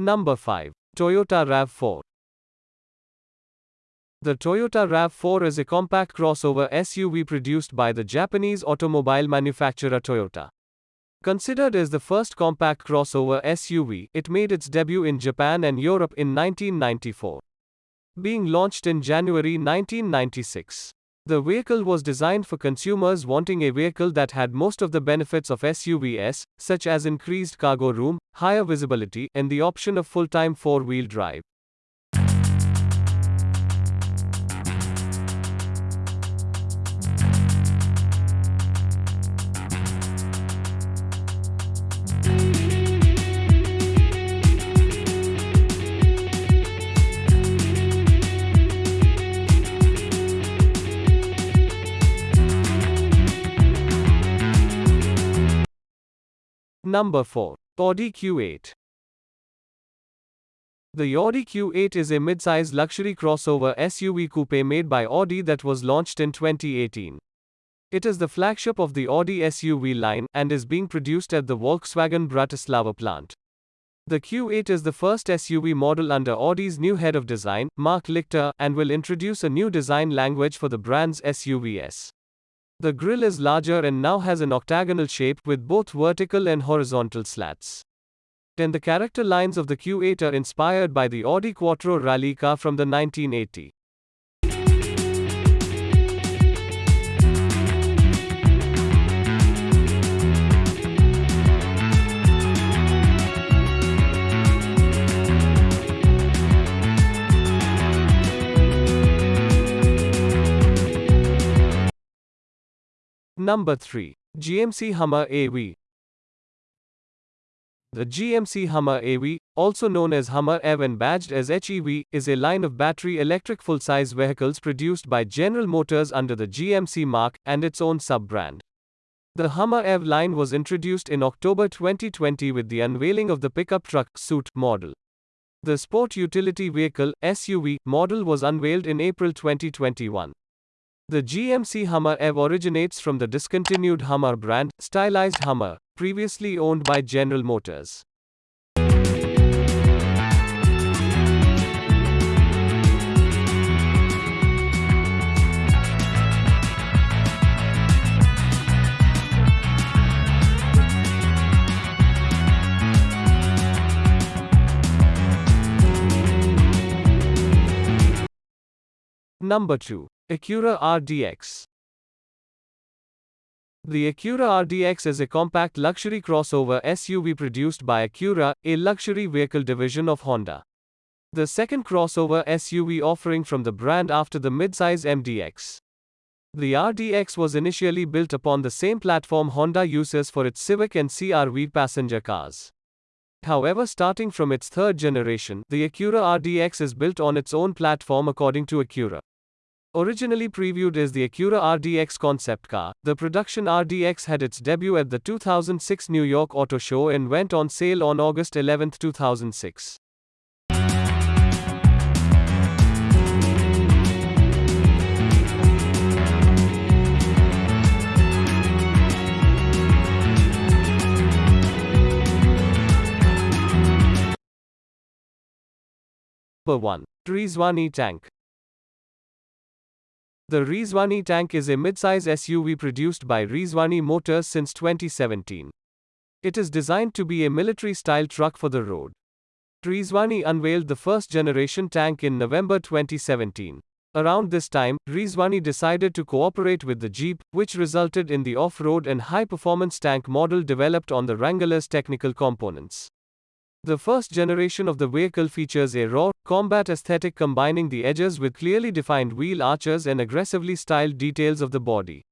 Number 5. Toyota RAV4. The Toyota RAV4 is a compact crossover SUV produced by the Japanese automobile manufacturer Toyota. Considered as the first compact crossover SUV, it made its debut in Japan and Europe in 1994. Being launched in January 1996. The vehicle was designed for consumers wanting a vehicle that had most of the benefits of SUVs, such as increased cargo room, higher visibility, and the option of full time four wheel drive. Number 4. Audi Q8. The Audi Q8 is a mid-size luxury crossover SUV coupe made by Audi that was launched in 2018. It is the flagship of the Audi SUV line and is being produced at the Volkswagen Bratislava plant. The Q8 is the first SUV model under Audi's new head of design, Marc Lichte, and will introduce a new design language for the brand's SUVs. The grille is larger and now has an octagonal shape with both vertical and horizontal slats. And the character lines of the Q8 are inspired by the Audi Quattro rally car from the 1980. Number 3. GMC Hummer EV. The GMC Hummer EV, also known as Hummer EV and badged as HEV, is a line of battery electric full size vehicles produced by General Motors under the GMC mark and its own sub brand. The Hummer EV line was introduced in October 2020 with the unveiling of the pickup truck suit model. The sport utility vehicle SUV model was unveiled in April 2021. The GMC Hummer EV originates from the discontinued Hummer brand, stylized Hummer, previously owned by General Motors. Number 2. Acura RDX. The Acura RDX is a compact luxury crossover SUV produced by Acura, a luxury vehicle division of Honda. The second crossover SUV offering from the brand after the midsize MDX. The RDX was initially built upon the same platform Honda uses for its Civic and CR-V passenger cars. However, starting from its third generation, the Acura RDX is built on its own platform according to Acura. Originally previewed as the Acura RDX concept car, the production RDX had its debut at the 2006 New York Auto Show and went on sale on August 11, 2006. Number 1. Rezvani Tank the Rezvani tank is a midsize SUV produced by Rezvani Motors since 2017. It is designed to be a military style truck for the road. Rezvani unveiled the first generation tank in November 2017. Around this time, Rezvani decided to cooperate with the Jeep, which resulted in the off road and high performance tank model developed on the Wrangler's technical components. The first generation of the vehicle features a raw, combat aesthetic combining the edges with clearly defined wheel arches and aggressively styled details of the body.